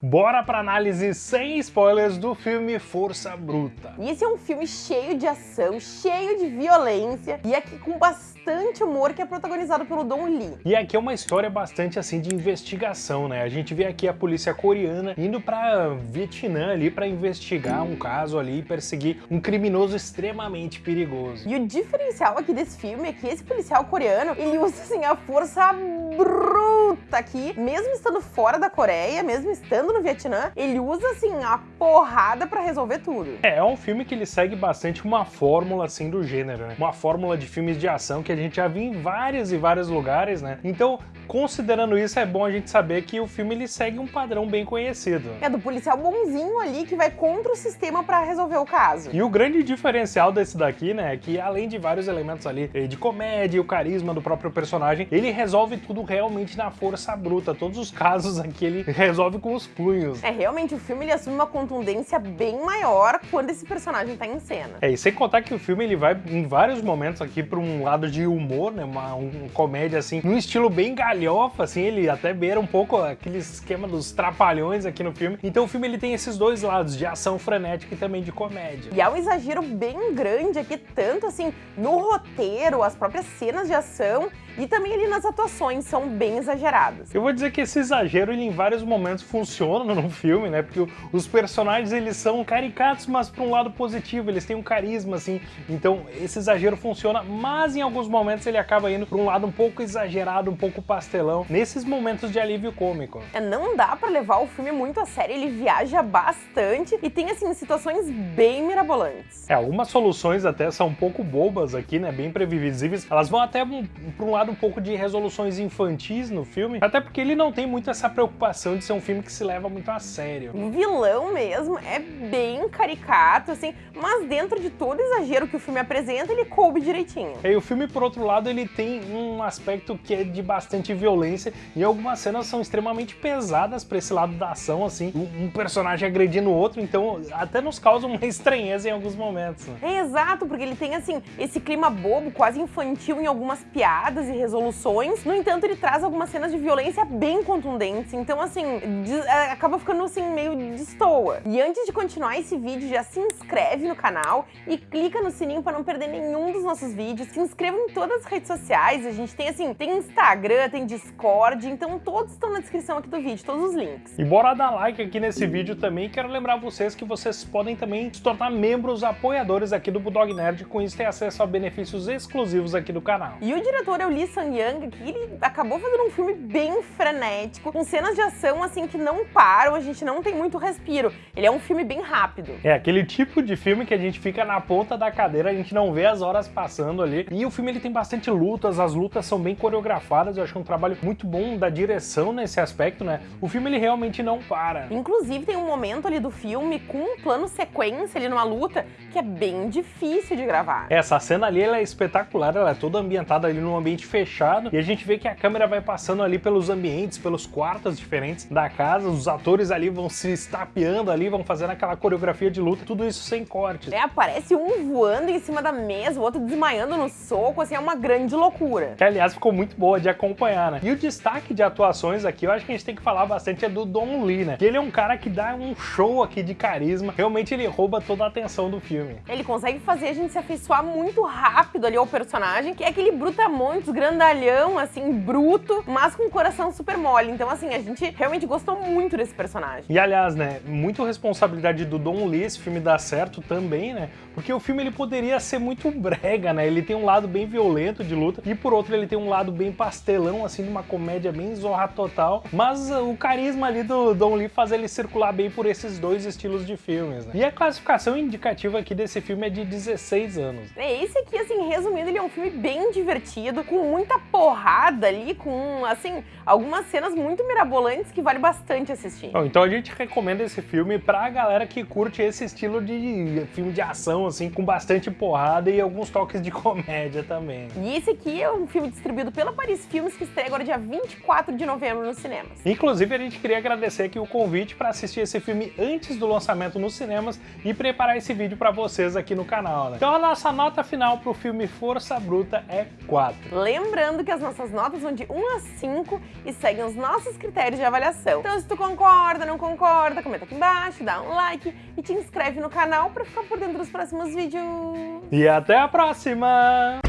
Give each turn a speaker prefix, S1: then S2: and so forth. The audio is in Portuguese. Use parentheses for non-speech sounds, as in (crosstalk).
S1: Bora pra análise sem spoilers do filme Força Bruta.
S2: E esse é um filme cheio de ação, cheio de violência e aqui com bastante humor que é protagonizado pelo Don Lee.
S1: E aqui é uma história bastante assim de investigação, né? A gente vê aqui a polícia coreana indo pra Vietnã ali pra investigar um caso ali e perseguir um criminoso extremamente perigoso.
S2: E o diferencial aqui desse filme é que esse policial coreano, ele usa assim a força bruta aqui, mesmo estando fora da Coreia, mesmo estando no Vietnã, ele usa, assim, a porrada pra resolver tudo.
S1: É, é um filme que ele segue bastante uma fórmula, assim, do gênero, né? Uma fórmula de filmes de ação que a gente já viu em vários e vários lugares, né? Então, considerando isso, é bom a gente saber que o filme ele segue um padrão bem conhecido.
S2: É do policial bonzinho ali que vai contra o sistema pra resolver o caso.
S1: E o grande diferencial desse daqui, né, é que além de vários elementos ali eh, de comédia e o carisma do próprio personagem, ele resolve tudo realmente na força bruta. Todos os casos aqui ele (laughs) resolve com os punhos.
S2: É, realmente, o filme ele assume uma contundência bem maior quando esse personagem tá em cena.
S1: É, e sem contar que o filme ele vai em vários momentos aqui para um lado de humor, né, uma um, comédia assim, num estilo bem galhofa, assim, ele até beira um pouco aquele esquema dos trapalhões aqui no filme. Então o filme ele tem esses dois lados, de ação frenética e também de comédia.
S2: E há um exagero bem grande aqui, tanto assim, no roteiro, as próprias cenas de ação, e também ali nas atuações são bem exageradas.
S1: Eu vou dizer que esse exagero ele em vários momentos funciona (laughs) no filme, né? Porque os personagens eles são caricatos, mas para um lado positivo, eles têm um carisma assim. Então esse exagero funciona, mas em alguns momentos ele acaba indo para um lado um pouco exagerado, um pouco nesses momentos de alívio cômico.
S2: É, não dá para levar o filme muito a sério, ele viaja bastante e tem assim situações bem mirabolantes.
S1: É, algumas soluções até são um pouco bobas aqui, né? Bem previsíveis. Elas vão até para um lado um pouco de resoluções infantis no filme, até porque ele não tem muito essa preocupação de ser um filme que se leva muito a sério.
S2: O vilão mesmo é bem caricato, assim, mas dentro de todo exagero que o filme apresenta, ele coube direitinho.
S1: E o filme, por outro lado, ele tem um aspecto que é de bastante violência e algumas cenas são extremamente pesadas para esse lado da ação, assim, um personagem agredindo o outro, então até nos causa uma (laughs) estranheza em alguns momentos. Né?
S2: É exato, porque ele tem, assim, esse clima bobo, quase infantil em algumas piadas e resoluções. No entanto, ele traz algumas cenas de violência bem contundentes. Então, assim, é, acaba ficando assim meio destoa. E antes de continuar esse vídeo, já se inscreve no canal e clica no sininho para não perder nenhum dos nossos vídeos. Se inscreva em todas as redes sociais. A gente tem assim, tem Instagram, tem Discord, então todos estão na descrição aqui do vídeo, todos os links.
S1: E bora dar like aqui nesse vídeo também. Quero lembrar vocês que vocês podem também se tornar membros apoiadores aqui do Bulldog Nerd. Com isso, ter acesso a benefícios exclusivos aqui do canal.
S2: E o diretor é o Lee Sang-yang, que ele acabou fazendo um filme bem frenético, com cenas de ação assim que não param, a gente não tem muito respiro. Ele é um filme bem rápido.
S1: É aquele tipo de filme que a gente fica na ponta da cadeira, a gente não vê as horas passando ali. E o filme ele tem bastante lutas, as lutas são bem coreografadas, eu acho que um trabalho muito bom da direção nesse aspecto, né? O filme ele realmente não para.
S2: Inclusive tem um momento ali do filme com um plano sequência ali numa luta que é bem difícil de gravar.
S1: Essa cena ali ela é espetacular, ela é toda ambientada ali num ambiente fechado e a gente vê que a câmera vai passando ali pelos ambientes, pelos quartos diferentes da casa, os atores ali vão se estapeando ali, vão fazendo aquela coreografia de luta, tudo isso sem cortes.
S2: É, aparece um voando em cima da mesa, o outro desmaiando no soco, assim, é uma grande loucura.
S1: Que, aliás, ficou muito boa de acompanhar, né? E o destaque de atuações aqui, eu acho que a gente tem que falar bastante é do Don Lee, né? Que ele é um cara que dá um show aqui de carisma, realmente ele rouba toda a atenção do filme.
S2: Ele consegue fazer a gente se afeiçoar muito rápido ali ao personagem, que é aquele brutamontes, grandalhão, assim, bruto, mas com um coração super mole. Então, assim, a gente realmente gostou muito desse personagem.
S1: E, aliás, né, muito responsabilidade do Don Lee esse filme dar certo também, né? Porque o filme ele poderia ser muito brega, né? Ele tem um lado bem violento de luta e, por outro, ele tem um lado bem pastelão, assim, de uma comédia bem zorra total. Mas uh, o carisma ali do Don Lee faz ele circular bem por esses dois estilos de filmes, né? E a classificação indicativa aqui desse filme é de 16 anos.
S2: É, esse aqui, assim, resumindo, ele é um filme bem divertido, com muita porrada ali, com, assim, algumas cenas muito mirabolantes que vale bastante assistir.
S1: Bom, então a gente recomenda esse filme pra galera que curte esse estilo de filme de ação, assim, com bastante porrada e alguns toques de (laughs) comédia também.
S2: E esse aqui é um filme distribuído pela Paris Filmes, que está estreia agora dia 24 de novembro nos cinemas.
S1: Inclusive, a gente queria agradecer aqui o convite para assistir esse filme antes do lançamento nos cinemas e preparar esse vídeo para vocês aqui no canal, né? Então a nossa nota final pro filme Força Bruta é 4.
S2: Lembrando que as nossas notas vão de 1 a 5 e seguem os nossos critérios de avaliação. Então se tu concorda, não concorda, comenta aqui embaixo, dá um like e te inscreve no canal para ficar por dentro dos próximos vídeos.
S1: E até a próxima!